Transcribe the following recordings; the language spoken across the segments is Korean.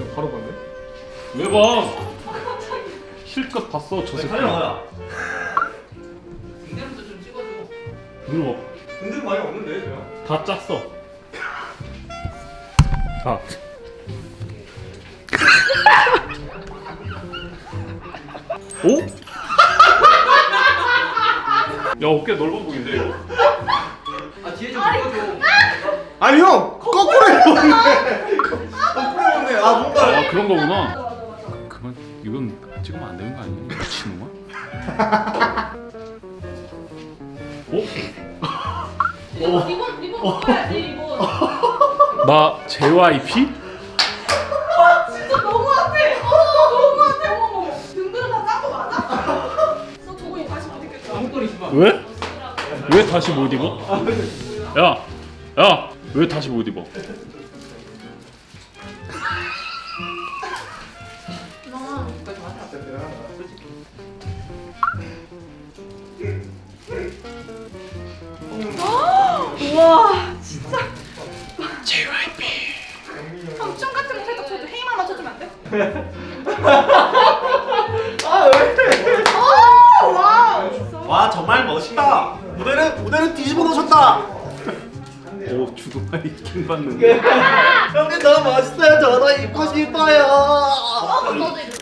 그냥 바로 봤네. 왜 봐? 실컷 봤어 저 새끼. 가야. 등대부터 좀 찍어줘. 눌러. 근데 많이 없는데 그냥. 다 짰어. 다. 오? 야 어깨 넓어 보이는데 이거? 아 뒤에 좀 찍어줘. 아니 형 거꾸로 해보네. 아 뭔가. 아 그런 거구나. 그만 이건 찍으면 안 되는 거 아니야? 미친놈아? 어? 리본 리본 먹어야지 리본. 나 JYP? 진짜 너무한데. 어 너무한데. 어머머. 등들은 다짠거 맞아? 너 저거 다시 못 입겠다. 아무거리지 마. 왜? 왜 다시 못 입어? 야, 야, 왜 다시 못 입어? 아 왜? 오 wow 와 정말 멋있다. 무대를 무대를 뒤집어 놓으셨다. 오, 주둥아리 킹받는. 형님 너무 멋있어요. 저도 입고 싶어요.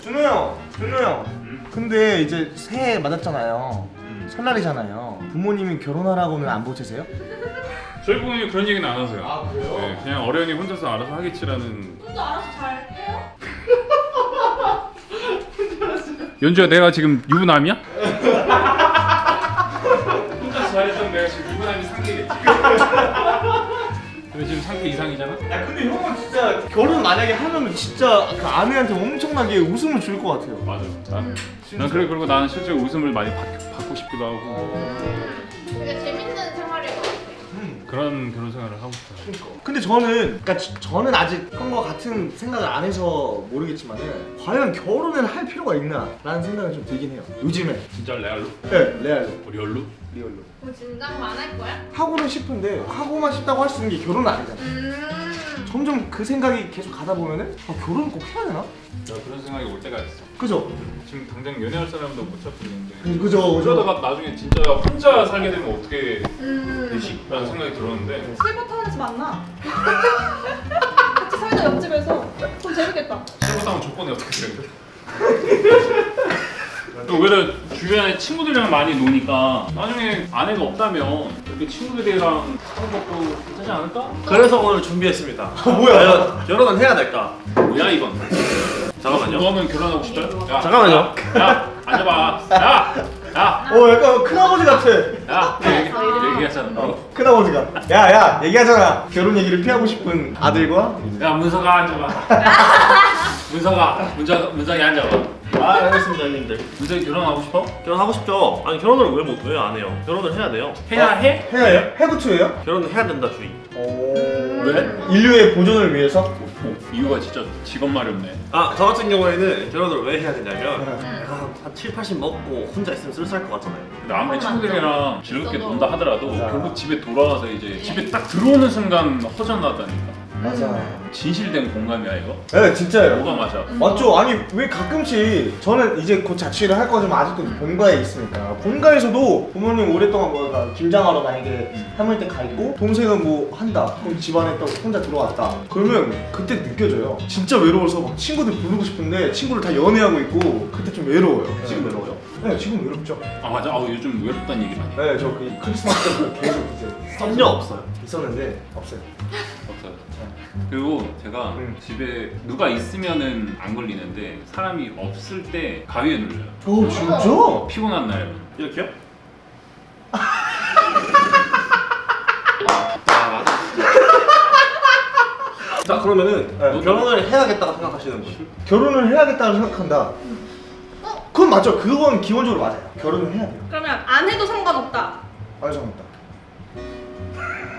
준호 형, 준호 형. 근데 이제 새해 맞았잖아요. 설날이잖아요. 부모님이 결혼하라고는 안 보채세요? 저희 부모님 그런 얘기는 안 하세요. 아, 그래요? 네, 그냥 어련히 혼자서 알아서 하겠지라는. 혼자 알아서 잘 해요? 연주야, 내가 지금 유부남이야? 혼자서 잘했던 내가 지금 유부남이 상태겠지. 근데 지금 상태 이상이잖아? 야 근데 형은 진짜 결혼 만약에 하면 진짜 그 아내한테 엄청나게 웃음을 줄 것 같아요. 맞아. 난, 난 그래 그리고 나는 실제로 웃음을 많이 받, 받고 싶기도 하고 그런 결혼 생활을 하고 싶어요. 근데 저는 그러니까 지- 저는 아직 형과 같은 생각을 안 해서 모르겠지만은 과연 결혼을 할 필요가 있나 라는 생각이 좀 들긴 해요. 요즘에. 진짜 레알로? 네, 레알로, real로? real로. 그럼 진작만 할 거야? 하고는 싶은데 하고만 싶다고 할 수 있는 게 결혼은 아니잖아. 음 점점 그 생각이 계속 가다 보면은 아, 결혼 꼭 해야 되나? 나 그런 생각이 올 때가 있어. 그죠? 지금 당장 연애할 사람도 못 찾고 있는데 그- 그죠, 그죠. 그러다가 나중에 진짜 혼자 살게 되면 어떻게 음. 되지? 라는 생각이 들었는데 실버타운에서 만나 같이 살자 옆집에서 좀 재밌겠다 실버타운 조건이 어떻게 되는데? 또 오히려 주변에 친구들이랑 많이 노니까 나중에 아내가 없다면 이렇게 친구들이랑 하는 것도 괜찮지 않을까? 그래서 오늘 준비했습니다. 뭐야? 과연 결혼은 해야 될까? 뭐야 이건? 잠깐만요. 너는 결혼하고 싶어요? 야, 잠깐만요. 야, 야 앉아봐. 야, 야, 어 약간 큰아버지 같아. 야. 얘기, 얘기 하잖아. 어, 큰아버지가 야 야 얘기하잖아. 결혼 얘기를 피하고 싶은 아들과 야 문서가 앉아봐. 문서가 문서 문서이 앉아봐. 아 알겠습니다 형님들. 문서이 결혼하고 싶어? 결혼하고 싶죠? 아니 결혼을 왜 못 왜안 해요? 결혼을 해야 돼요. 해야 해? 해야 해요? 해부투예요? 결혼을 해야 된다 주의. 오. 왜? 인류의 보존을 위해서? 오, 이유가 진짜 직업 마렵네. 아 저 같은 경우에는 결혼을 왜 해야 되냐면 네. 내가 한, 한 7, 80 먹고 혼자 있으면 쓸쓸할 것 같잖아요. 근데 아무리 친구들이랑 즐겁게. 논다 하더라도. 결국 집에 돌아와서 이제 집에 딱 들어오는 순간 허전하다니까. 맞아. 진실된 공감이야 이거? 네 진짜예요. 뭐가 맞아? 맞죠? 아니 왜 가끔씩 저는 이제 곧 자취를 할 거지만 아직도 본가에 있으니까 본가에서도 부모님 오랫동안 뭐 그러니까 김장하러 만약에 할머니 댁가 있고 동생은 뭐 한다 그럼 집안에 또 혼자 들어왔다 그러면 그때 느껴져요 진짜 외로워서 막 친구들 부르고 싶은데 친구를 다 연애하고 있고 그때 좀 외로워요 지금 외로워요? 네 지금 외롭죠 아 맞아. 아 요즘 외롭다는 얘기 많이. 해. 네저 그 크리스마스 때부터 계속 썸녀 없어요. 있었는데 없어요 없어요. 그리고 제가 음. 집에 누가 있으면은 안 걸리는데 사람이 없을 때 가위에 눌려요. 오 진짜? 피곤한 날. 이렇게요? 자 그러면은 네. 결혼을 해야겠다고 생각하시는 분 결혼을 해야겠다고 생각한다 어? 그건 맞죠 그건 기본적으로 맞아요 결혼을 해야 돼요 그러면 안 해도 상관없다 안 상관없다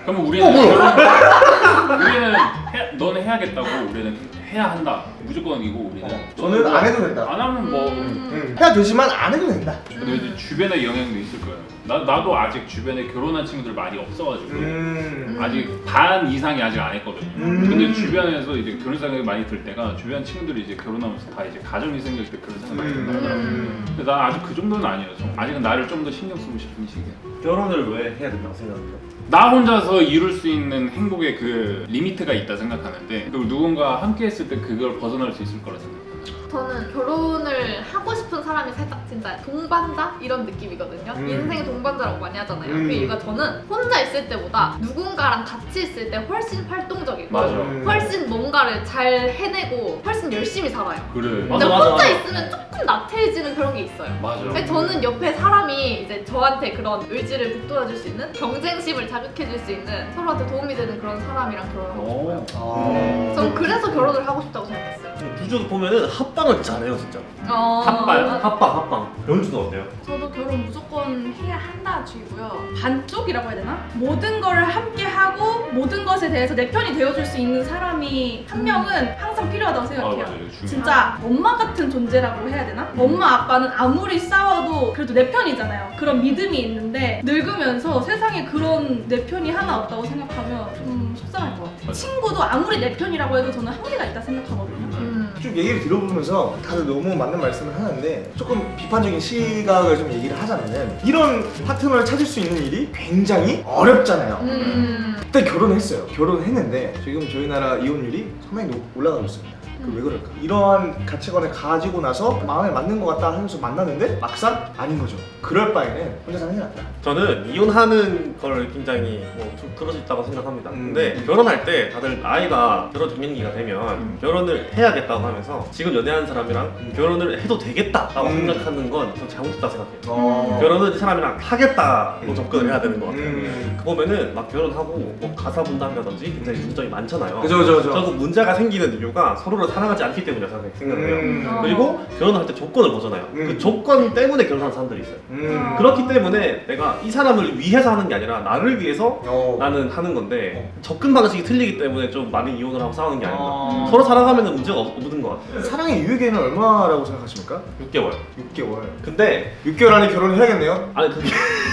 그러면 우리는 결혼- 우리는 해, 너는 해야겠다고 우리는 해야 한다. 무조건이고 우리는. 어, 저는 안 해도 된다 안 하면 뭐. 음. 응. 해야 되지만 안 해도 된다 근데 이제 주변의 영향도 있을 거예요. 나 나도 아직 주변에 결혼한 친구들 많이 없어가지고 음. 아직 반 이상이 아직 안 했거든요. 음. 근데 주변에서 이제 결혼 생각이 많이 들 때가 주변 친구들이 이제 결혼하면서 다 이제 가정이 생길 때 그런 생각 많이 든다 더라고요. 음. 근데 난 아직 그 정도는 아니어서 아직은 나를 좀 더 신경 쓰고 싶은 시기야. 결혼을 왜 해야 된다고 생각해요? 나 혼자서 이룰 수 있는 행복의 그 리미트가 있다 생각하는데 그리고 누군가 함께 했을 때 그걸 벗어날 수 있을 거라 생각해요. 저는 결혼을 하고 싶은 사람이 살짝 진짜 동반자 이런 느낌이거든요. 음. 인생의 동반자라고 많이 하잖아요. 음. 그 이유가 저는 혼자 있을 때보다 누군가랑 같이 있을 때 훨씬 활동적이고 맞아. 음. 훨씬 뭔가를 잘 해내고 훨씬 열심히 살아요. 그래. 근데 맞아, 혼자 맞아. 있으면 조금 나태해지는 그런 게 있어요. 맞아. 근데 저는 옆에 사람이 이제 저한테 그런 의지를 북돋아줄 수 있는 경쟁심을 자극해줄 수 있는 서로한테 도움이 되는 그런 사람이랑 결혼을 하고 싶어요. 오. 아. 전 그래서 결혼을 하고 싶다고 생각했어요. 구조 보면은 합방을 잘해요 진짜. 어... 합방, 합방, 합방. 연주는 어때요? 저도 결혼 무조건 해야 한다 주의고요. 반쪽이라고 해야 되나? 모든 거를 함께 하고 모든 것에 대해서 내 편이 되어줄 수 있는 사람이 한 명은 항상 필요하다고 아 생각해요. 맞아. 이거 중요해. 진짜 엄마 같은 존재라고 해야 되나? 엄마 아빠는 아무리 싸워도 그래도 내 편이잖아요. 그런 믿음이 있는데 늙으면서 세상에 그런 내 편이 하나 없다고 생각하면 좀 속상할 것 같아요. 맞아. 친구도 아무리 내 편이라고 해도 저는 한계가 있다 생각하거든요. 음. 쭉 얘기를 들어보면서 다들 너무 맞는 말씀을 하는데 조금 비판적인 시각을 좀 얘기를 하자면은 이런 파트너를 찾을 수 있는 일이 굉장히 어렵잖아요. 음. 그때 결혼했어요. 결혼했는데 지금 저희 나라 이혼율이 상당히 높- 올라가고 있습니다. 그 왜 그럴까? 이러한 가치관을 가지고 나서 마음에 맞는 것 같다 하면서 만났는데 막상 아닌 거죠. 그럴 바에는 혼자 사는 게 낫다. 저는 이혼하는 걸 굉장히 뭐 좀 그럴 수 있다고 생각합니다. 음. 근데 결혼할 때 다들 나이가 들어 중년기가 되면 음. 결혼을 해야겠다고 하면서 지금 연애하는 사람이랑 음. 결혼을 해도 되겠다라고 음. 생각하는 건 좀 잘못됐다고 생각해요. 어. 결혼은 이 사람이랑 하겠다고 음. 접근을 해야 되는 것 같아요. 음. 그 보면은 막 결혼하고 뭐 가사 분담이라든지 굉장히 문제점이 많잖아요. 그죠 그죠 그죠. 저그 문제가 생기는 이유가 서로를 사랑하지 않기 때문이라고 생각을 해요. 음. 어. 그리고 결혼할 때 조건을 보잖아요. 음. 그 조건 때문에 결혼하는 사람들이 있어요. 음. 그렇기 때문에 내가 이 사람을 위해서 하는 게 아니라 나를 위해서 어. 나는 하는 건데 접근 방식이 틀리기 때문에 좀 많이 이혼을 하고 싸우는 게 아닌가. 어. 서로 사랑하면 문제가 없, 없는 것 같아요. 사랑의 유예기는 얼마라고 생각하십니까? 6개월. 6개월. 근데 6개월 안에 결혼을 해야겠네요. 아니 그게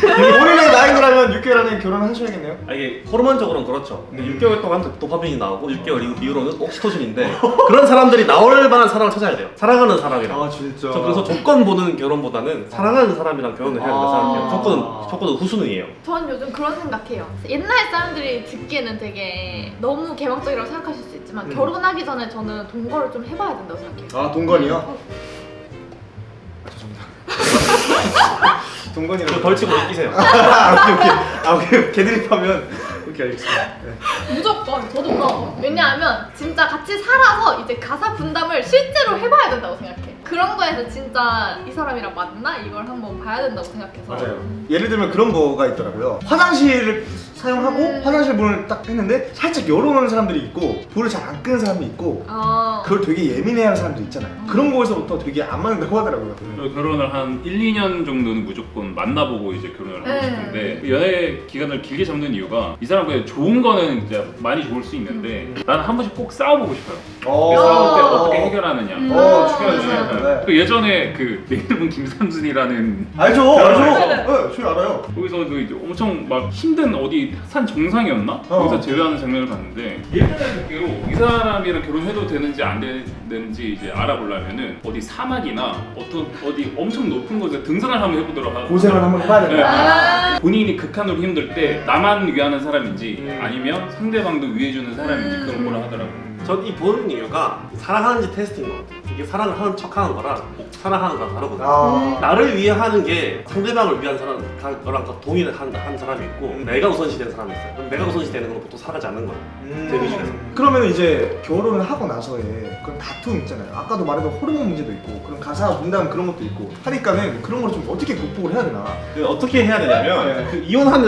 본인의 나이라면 6개월 안에 결혼을 하셔야겠네요. 아, 이게 호르몬 적으로는 그렇죠. 근데 음. 6개월 동안 도파민이 나오고 6개월 이후- 이후로는 옥시토신인데 그런 사람들이 나올 만한 사랑을 찾아야 돼요. 사랑하는 사람이랑. 아 진짜. 저 그래서 조건 보는 결혼보다는 사랑하는 사람이랑 결혼을 해야 된다고 아. 생각해요. 조건은 조건은 후순위예요. 전 요즘 그런 생각해요. 옛날 사람들이 듣기에는 되게 너무 개방적이라고 생각하실 수 있지만 음. 결혼하기 전에 저는 동거를 좀 해봐야 된다고 생각해요. 아 동건이요? 아, 죄송합니다. 동건이라고. 그 벌칙으로 끼세요. 아 오케이 오케이. 아 오케이 개드립 하면 오케이 알겠습니다. 네. 무조건 저도 그럼 왜냐하면 진짜 같이 살아서 이제 가사 분담을 실제로 해봐야 된다고 생각해. 그런 거에서 진짜 이 사람이랑 맞나 이걸 한번 봐야 된다고 생각해서. 맞아요. 예를 들면 그런 거가 있더라고요. 화장실을 사용하고 음. 화장실 문을 딱 했는데 살짝 열어놓는 사람들이 있고 불을 잘 안 끄는 사람이 있고 어. 그걸 되게 예민해하는 사람들 있잖아요. 그런 거에서부터 되게 안 맞는다고 하더라고요. 저 결혼을 한 1, 2년 정도는 무조건 만나보고 이제 결혼을 하고 네. 싶은데 그 연애 기간을 길게 잡는 이유가 이 사람 그냥 좋은 거는 이제 많이 좋을 수 있는데 나는 한 번씩 꼭 싸워보고 싶어요. 어. 그 싸울 때 어. 어떻게 해결하느냐. 음. 어, 중요하죠. 네. 그 예전에 그 내 이름은 김삼순이라는 알죠, 알죠. 네, 저희 알아요. 거기서 그 이제 엄청 막 힘든 어디 산 정상이었나? 어. 거기서 제외하는 장면을 봤는데 예전에 듣기로 이 사람이랑 결혼해도 되는지 안 되는지 이제 알아보려면은 어디 사막이나 어떤 어디 엄청 높은 곳에 등산을 한번 해보도록 하고 고생을 한번 해봐야 네. 된다. 아. 본인이 극한으로 힘들 때 나만 위하는 사람인지 음. 아니면 상대방도 위해주는 사람인지 음. 그런 거를 하더라고. 전이 보는 이유가 사랑하는지 테스트인 것 같아요. 이게 사랑을 하는 척 하는 거랑 사랑하는 거랑 다르거든요. 아. 나를 위해 하는 게 상대방을 위한 사람, 거랑 동의를 한, 한 사람이 있고 음. 내가 우선시 되는 사람이 있어요. 그럼 내가 우선시 되는 건 보통 살아가지 않는 거예요. 제 기준에서. 그러면 이제 결혼을 하고 나서의 그런 다툼 있잖아요. 아까도 말했던 호르몬 문제도 있고 그런 가사 분담 그런 것도 있고 하니까는 그런 걸 좀 어떻게 극복을 해야 되나. 그 어떻게 해야 되냐면 네. 그 이혼하는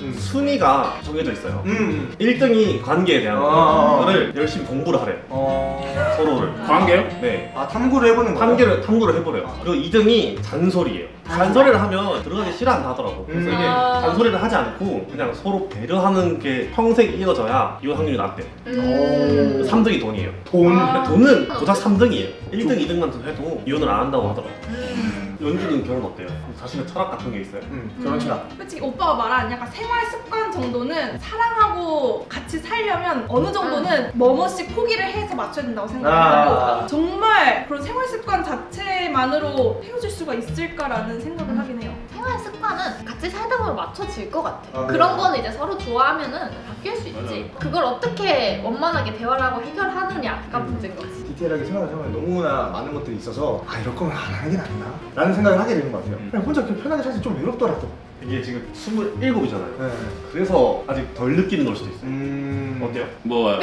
음. 순위가 정해져 있어요. 음. 1등이 관계에 대한 아. 거를 열심히 공부를 하래요. 어. 서로를. 관계요? 네. 아 탐구를 해보는 거야. 탐구를, 탐구를 해보래요. 그리고 2등이 잔소리예요. 잔소리를 하면 들어가기 싫어한다 하더라고. 그래서 음. 이게 아. 잔소리를 하지 않고 그냥 서로 배려하는 게 평생 이어져야 이혼 확률이 낮대요. 음. 3등이 돈이에요. 돈. 아. 돈은 고작 3등이에요. 1등, 2등만 해도 이혼을 안 한다고 하더라고. 음. 연주는 결혼 어때요? 자신의 철학 같은 게 있어요? 음, 결혼 철학. 솔직히 오빠가 말한 약간 생활 습관 정도는 사랑하고 같이 살려면 어느 정도는 뭐뭐씩 포기를 해서 맞춰야 된다고 생각하고 아. 정말 그런 생활 습관 자체만으로 헤어질 수가 있을까라는 생각을 하긴 해요. 생활 습관은 같이 살다 보면 맞춰질 것 같아. 아, 그런 네. 거는 이제 서로 좋아하면은 바뀔 수 있지. 그걸 어떻게 원만하게 대화를 하고 해결하느냐가 음. 문제인 거지. 디테일하게 생각하면 너무나 많은 것들이 있어서 아 이럴 거면 안 하는 게 낫나? 라는 생각을 하게 되는 것 같아요. 음. 그냥 혼자 그렇게 편하게 살지 좀 외롭더라도. 이게 지금 27이잖아요. 네. 그래서 아직 덜 느끼는 걸 수도 있어요. 음. 어때요? 뭐아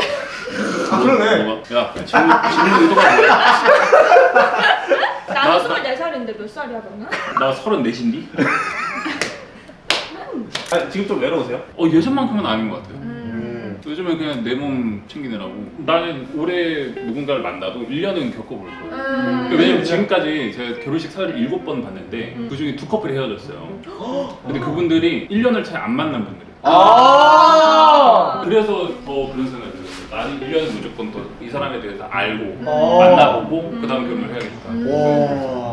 그러네. 뭐가? 야 질문 질문 의도가 뭐야? 나는 나- 24살인데 몇 살이야 너는? 나 34인디? 아, 지금 좀 외로우세요? 어 예전만큼은 아닌 것 같아요. 음. 요즘은 그냥 내 몸 챙기느라고 나는 올해 누군가를 만나도 1년은 겪어볼 거예요. 음. 왜냐면 지금까지 제가 결혼식 사회를 7번 봤는데 그 중에 두 커플이 헤어졌어요. 근데 그분들이 1년을 잘안 만난 분들이에요. 아. 그래서 더 그런 생각이 들었어요. 나는 1년은 무조건 더 이 사람에 대해서 알고 어. 만나보고 그 다음 결혼을 해야겠다.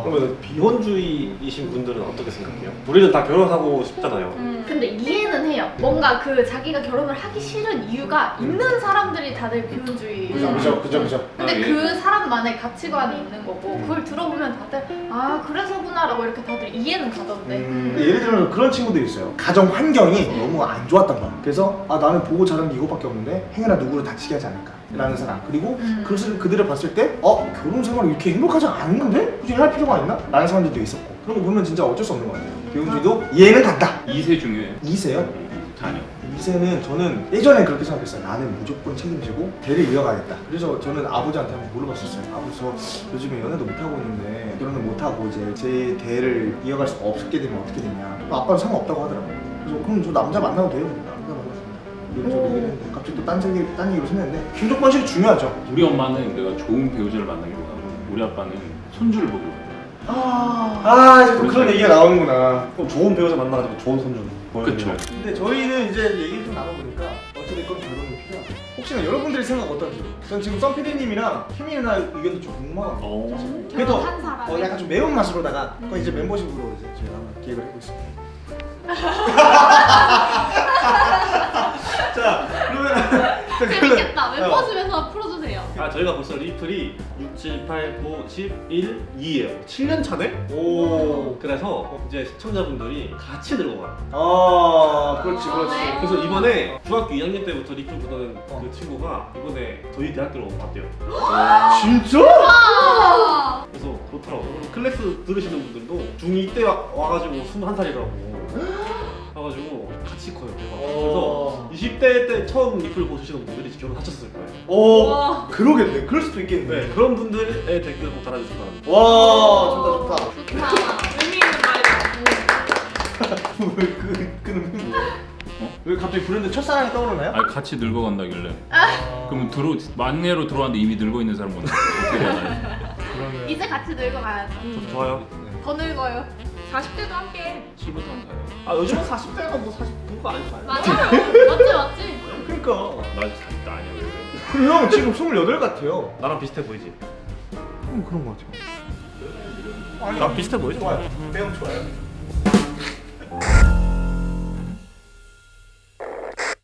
와. 그러면 비혼주의이신 분들은 어떻게 생각해요? 우리는 다 결혼하고 싶잖아요. 음. 근데 이해는 해요. 뭔가 그 자기가 결혼을 하기 싫은 이유가 있는 사람들이 다들 비혼주의. 그죠 그죠 그죠 그죠. 근데 아, 예. 그 사람만의 가치관이 있는 거고 그걸 들어보면 다들 아 그래서구나라고 이렇게 다들 이해는 가던데. 음, 예를 들면 그런 친구들이 있어요. 가정 환경이 너무 안 좋았단 말이야. 그래서 아 나는 보고 자란 게 이거밖에 없는데 행여나 누구를 다치게 하지 않을까. 라는 사람 그리고 음. 그것을 그들을 봤을 때 어? 결혼 생활이 이렇게 행복하지 않는데? 굳이 할 필요가 있나? 라는 사람들도 있었고 그런 거 보면 진짜 어쩔 수 없는 것 같아요 비혼주의도 이해는 간다 2세 중요해요. 2세요? 자녀. 2세는 저는 예전에 그렇게 생각했어요 나는 무조건 책임지고 대를 이어가겠다 그래서 저는 아버지한테 한번 물어봤었어요 아버지 저 요즘에 연애도 못하고 있는데 결혼을 못하고 이제 제 대를 이어갈 수 없게 되면 어떻게 되냐 아빠는 상관없다고 하더라고요 그래서 그럼 저 남자 만나도 돼요? 했는데 갑자기 또딴 얘기, 딴 얘기로 생각했는데 김족 번식이 중요하죠. 우리 엄마는 내가 좋은 배우자를 만나기보다는 우리 아빠는 손주를 보고. 아. 이제 또 그런 얘기가 나오는구나. 그럼 좋은 배우자 만나가지고 좋은 손주. 보여드리면 근데 저희는 이제 얘기를 좀 나눠보니까 어찌됐건 결혼이 필요하다 혹시나 여러분들의 생각 어떤지. 전 지금 썬피디님이랑 희미 누나 의견도 좀 궁금하거든요. 어. 사실. 그래도. 어, 약간 좀 매운맛으로다가 그건 이제 멤버십으로 이제 저희가 한번 기획을 해보고 있습니다 자 그러면 자, 그러면- 어. 멤버십에서 풀어주세요. 아 저희가 벌써 리플이 6, 7, 8, 9, 10, 1, 2예요 7년 차네? 오. 그래서 이제 시청자분들이 같이 늙어가요 아, 그렇지, 그렇지. 네. 그래서 이번에 중학교 2학년 때부터 리플 보던 그 친구가 이번에 저희 대학교로 왔대요 진짜? 아. 그래서 그렇더라고요 클래스 들으시는 분들도 중2 때 와, 와가지고 21살이라고 와가지고 같이 커요 대박 어. 그래서 20대 때 처음 리플 보시는 분들이 지금 결혼 하셨을 거예요 오, 와. 그러겠네. 그럴 수도 있겠네. 네 그런 분들의 댓글 꼭 달아주시기 바랍니다 와, 좋다, 좋다. 좋다. 의미 있는 말이다. 왜 그, 그는 뭐예요? 왜 갑자기 브랜드 첫사랑이 떠오르나요? 아 같이 늙어간다길래. 그러면 들어 만내로 들어왔는데 이미 늙어 있는 사람 뭔지 어떻게 되나요? 그러면 이제 같이 늙어가야죠. 좋아요 더 늙어요. 40대도 함께. 7분 안 가요. 아 요즘은 40대가 뭐 40대가 아닌가요? 맞아요. 맞지 맞지. 그러니까. 나 아직 40대 아니야 왜 그래? 그리고 형 지금 28 같아요. 나랑 비슷해 보이지? 음, 그런 거 같아요. 나 비슷해 보이지? 좋아요. 배영 좋아요.